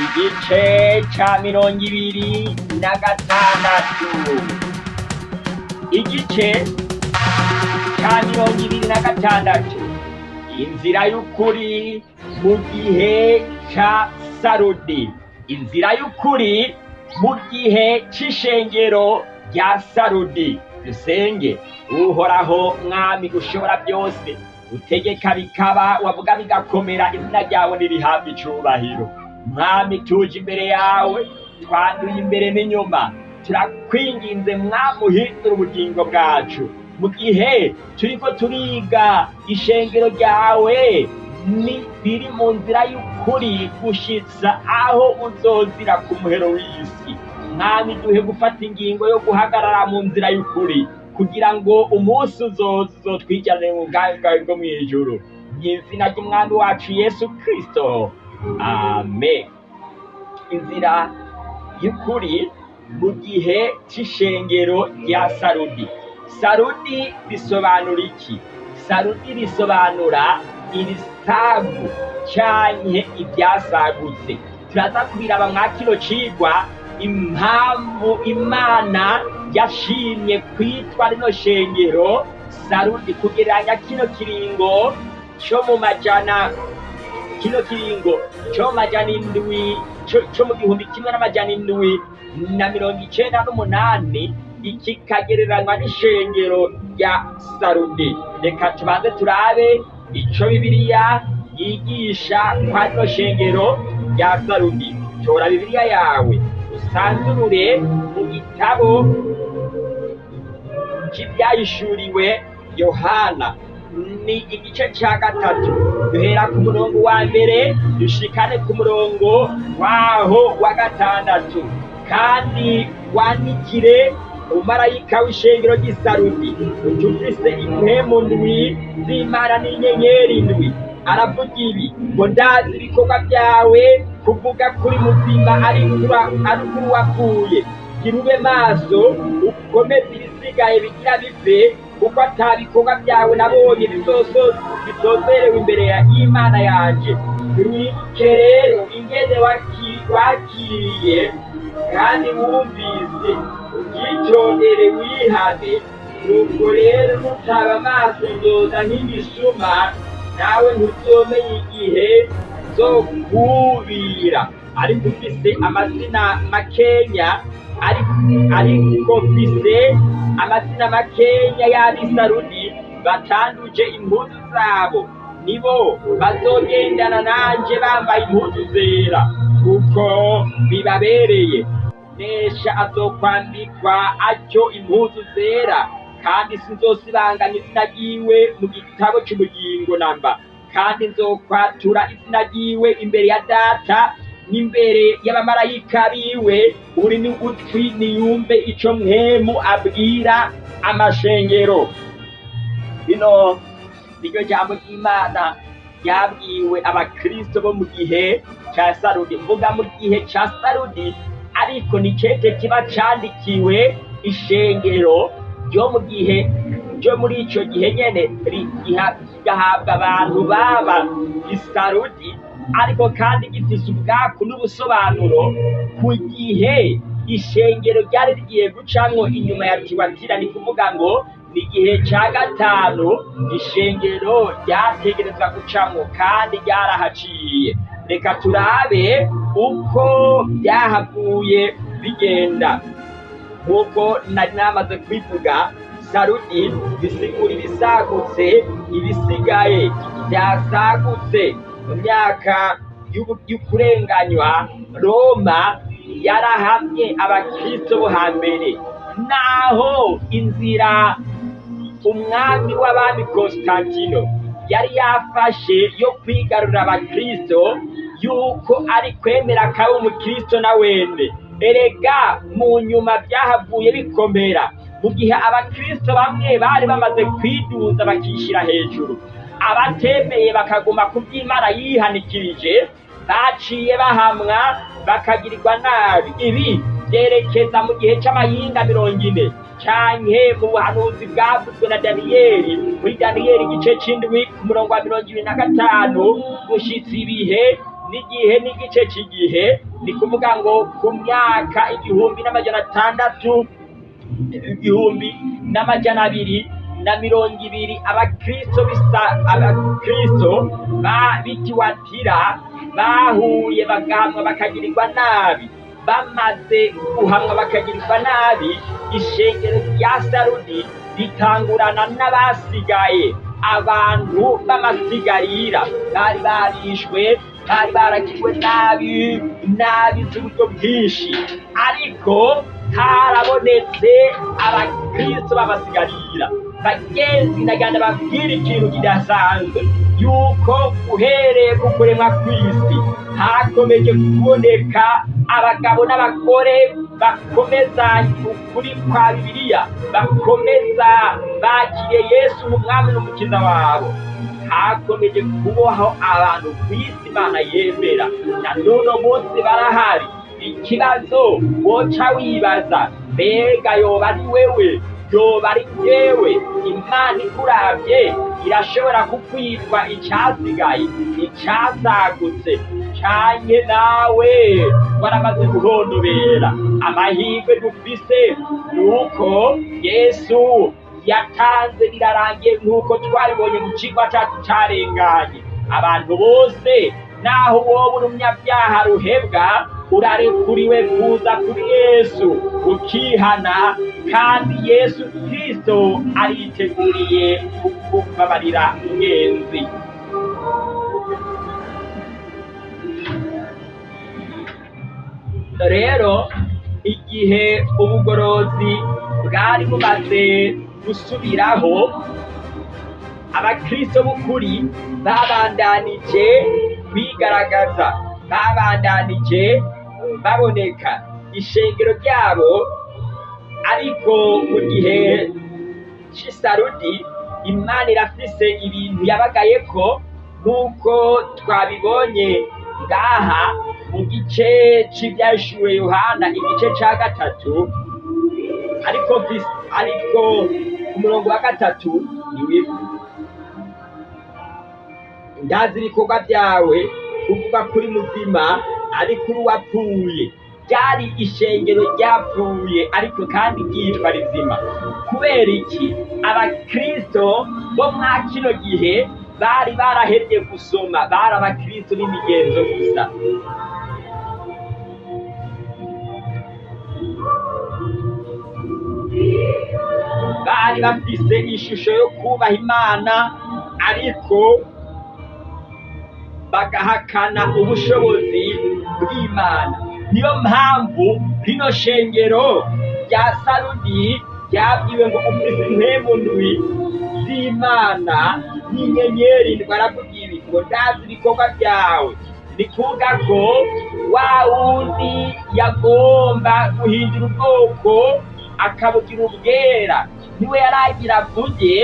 igice ca mirongo ibiri na gatandatu. Igice ca mirongo ibiri na gatandatu. Inzira y'ukuri mu gihe ca sarudi. Inzira y'ukuri mu gihe c'ishengero rya sarudi. Dusenge uhoraho mwami ushobora byose. Utegeka bikaba wavuga bigakomera izina ryawe nirihabwa icubahiro. Mwami tuje imbere yawe twanduye imbere n'inyuma. Turakwinginze mwami uhindura ubugingo bwacu. Mu gihe turiko turiga ishengero ryawe ni biri mu nzira y'ukuri gushitsa aho uzozira ku muhero w'isi. Mwami duhe gufata ingingo yo guhagarara mu nzira y'ukuri kugira ngo umunsi uzoza uzotwicarane mu bwami bwawe bwo mu ijuru. Mu izina ry'umwami wacu yesu kristo. Amen. Inzira y'ukuri mu gihe c'ishengero rya sarudi. Sarudi bisobanura iki? Sarudi risobanura irisagu canke ivyasagutse turaza kubiraba mwa kino cigwa impamvu imana yashimye kwitwa rino shengero sarudi kugereranya kino kiringo co mu majana kino kiringo co mu majana indwi co mu gihumbi kimwe n'amajana indwi na mirongo icenda n'umunani iki kagereranywa n'ishengero rya sarudi reka tubanze turabe ico bibiliya yigisha kwa rino shengero rya sarudi tora bibiliya yawe usanzurure mu gitabo c'ivyahishuriwe yohana. Ni igice ca gatatu. Duhera ku murongo wa mbere dushikane ku murongo waho wa gatandatu. Kandi wandikire umarayika w'ishengero ry'isarudi utufise impwemu ndwi z'imana n'inyenyeri ndwi. Aravuga ibi ngo ndazi ibikorwa byawe kuvuga kuri muzima ari kuri wapfuye gira ube maso ukomeze ibisigaye bigira bive kuko ata bikorwa byawe nabonye bizozerewe imbere y'imana yanje. Wibuke rero ingene waki- wakiriye kandi wumvise ubyitondere wihane. Nuko rero nutaba amaso nzoza nk'igisuma nawe ntuzomenya igihe zokubira ariko ufise amazina makenya ariko mfise amazina makenya y'abisarudi batanduje impuzu zabo. Nibo bazogendana nanje bambaye impuzu zera kuko bibabereye. Nesha azokwambikwa atyo impuzu zera kandi sinzosibanganya izina ryiwe mu gitabo c'ubugingo namba. Kandi nzokwatura izina ryiwe imbere ya data n'imbere y'abamarayika biwe uri ni utwi niyumve ico mwemu abwira amashengero. Rino niryo jambo ry'imana ryabwiwe abakristo bo mu gihe ca sarudi. Mvuga mu gihe ca sarudi ariko ni cete kiba candikiwe ishengero ryo mu gihe ryo muri ico gihe nyene ri- giha- kigahabwa abantu baba isarudi ariko kandi gifise ubwaku n'ubusobanuro ku gihe ishengero ryari rigiye gucamwo inyuma ya tiwatira ni kuvuga ngo ni igihe ca gatanu ishengero ryategerezwa gucamwo kandi ryarahaciye. Reka turabe uko byahavuye bigenda. Nk'uko nari namaze kubivuga sarudi bisigura ibisagutse ibisigaye byasagutse. Mu myaka y'ukurenganywa roma yarahamye abakristo bo hambere. Naho inzira umwami w'abami konstantino yari yafashe yo kwigarurira abakristo yuko ari kwemera kaba umukristo na wende erega mu nyuma byahavuye bikomera. Mu gihe abakristo bamwe bari bamaze kwiduza bakishyira hejuru. Abatemeye bakaguma ku by'imana yihanikirije baciye bahamwa bakagirirwa nabi. Ibi byerekeza mu gihe c'amahinga mirongo ine. Canke mu buhanuzi bwavuzwe na daniyeli muri daniyeli igice c'indwi ku murongo wa mirongo ibiri na gatanu gushitsa ibihe n'igihe n'igice cy'igihe. Ni kuvuga ngo ku myaka igihumbi n'amajana atandatu igihumbi n'amajana abiri na mirongo ibiri abakristo abakristo bitiwatira bahuye bagahamwa bakagirirwa nabi. Bamaze guhamwa bakagirirwa nabi ishengero rya sarudi ritangurana n'abasigaye. Abantu b'amasigarira bari barishwe bari baragirwe nabi nabi z'uburyo bwinshi. Ariko harabonetse abakristo b'amasigarira. Bagenzi naganda babwira ikintu kidasanzwe. Yuko uhereye ku kuremwa kw'isi hakomeje kuboneka abagabo n'abagore bakomeza ukuri kwa bibiliya bakomeza bakiriye yesu umwami n'umukiza wabo. Hakomeje kubohaho abantu ku isi imana yemera. Na n'uno munsi barahari. Ikibazo woca wibaza mbega yoba ari wewe? Yoba ari yewe imana ikurabye irashobora kukwitwa icyasigaye icyasagutse canke nawe waramaze guhondobera amahirwe dufise nuko yesu yatanze birarangiye nk'uko twabibonye mu kigo cyacu carenganye. Abantu bose naho wowe uri umunyabyaha ruhebwa urarekuriwe kuza kuri yesu ukihana kandi yesu kristo ariteguriye kukubabarira ingenzi rero igihe ubugorozi bwari bumaze gusubiraho abakristo b'ukuri babandanije kwigaragaza. Babandanije baboneka. Ishengero ryabo ariko mu gihe c'isarudi imana irafise ibintu yabagaye ko nk'uko twabibonye ngaha mu gice c'ivyashuwe yohana igice ca gatatu ariko ariko ku murongo wa gatatu niwivu ndazi ibikorwa byawe kuvuga kuri muzima ariko uwapfuye ryari ishengero ryapfuye ariko kandi ryitwa rizima. Kubera iki? Abakristo bo mwa kino gihe bari barahevye gusoma bari abakristo b'imigenzo gusa. Bari bafise ishusho yo kubaha imana ariko bagahakana ubushobozi. Bw'imana niyo mpamvu rino shengero. Rya sarudi ryabwiwe ngo ndwi z'imana n'inyenyeri ndwi arakubwira ibi ngo ndazi ibikorwa byawe. Ni kuvuga ko wa wundi yagomba guhindura ubwoko akabugira ubwera. Niwe yaragira avuge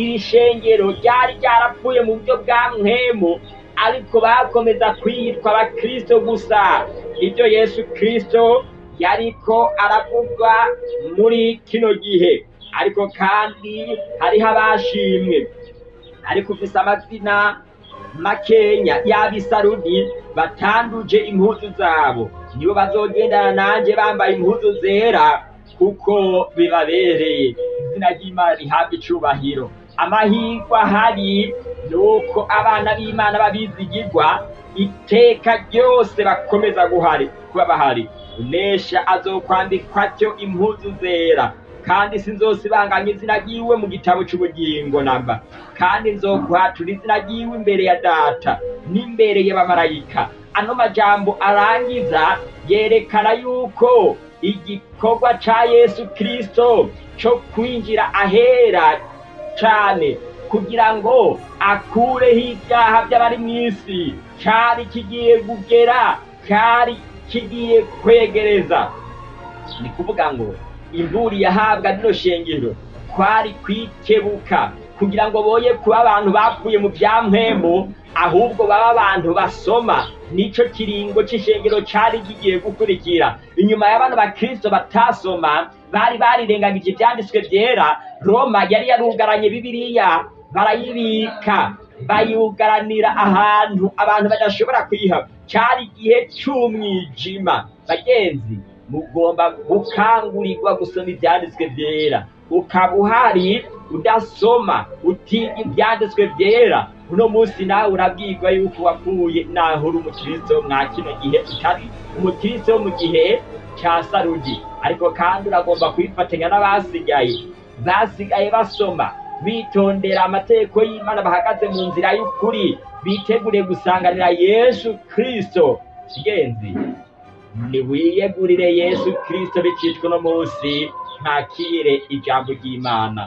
iri shengero ryari ryarapfuye mu buryo bwa mwemu ariko bakomeza kwitwa abakristo gusa. Ibyo yesu kristo yariko aravuga muri kino gihe. Ariko kandi hariho abashimwe. Ariko ufise amazina makenya y'abisarudi batanduje impuzu zabo. Nibo bazogendana nanje bambaye impuzu zera kuko bibabereye. Izina ry'imana rihabwa icubahiro. Amahirwe ahari ni uko abana b'imana babizigirwa iteka ryose bakomeza guhari kuba bahari. Unesha azokwambikwa cyo impuzu zera kandi sinzosibanganya izina ryiwe mu gitabo c'ubugingo namba. Kandi nzokwatura izina ryiwe imbere ya data n'imbere y'abamarayika. Ano majambo arangiza yerekana yuko igikorwa ca yesu kristo co kwinjira ahera cane. Kugira ngo akureho ibyaha by'abari mu isi. Cari kigiye kugera cari kigiye kwegereza. Ni kuvuga ngo imburi yahabwa rino shengero kwari kwikebuka kugira ngo boye kuba abantu bapfuye mu bya mpemu ahubwo baba abantu basoma. Nico kiringo c'ishengero cari kigiye gukurikira. Inyuma y'abantu bakristo batasoma bari barirengagije ivyanditswe vyera roma yari yarugaranye bibiliya barayibika bayugaranira ahantu abantu badashobora kuyiha cyari igihe cy'umwijima. Bagenzi mugomba gukangurirwa gusoma ibyanditswe byera. Ukaba uhari udasoma utiga ibyanditswe byera. Uno munsi nawe urabwirwa yuko wakuye naho uri umukristo mwa kino gihe utari umukristo wo mu gihe cya sarudi ariko kandi uragomba kwifatanya n'abasigaye. Basigaye basoma. Bitondera amategeko y'imana bahagaze mu nzira y'ukuri biteguriye gusanganira yesu kristo. Genzi niwiyegurire yesu kristo bicishwe uno munsi ntakire ijambo ry'imana.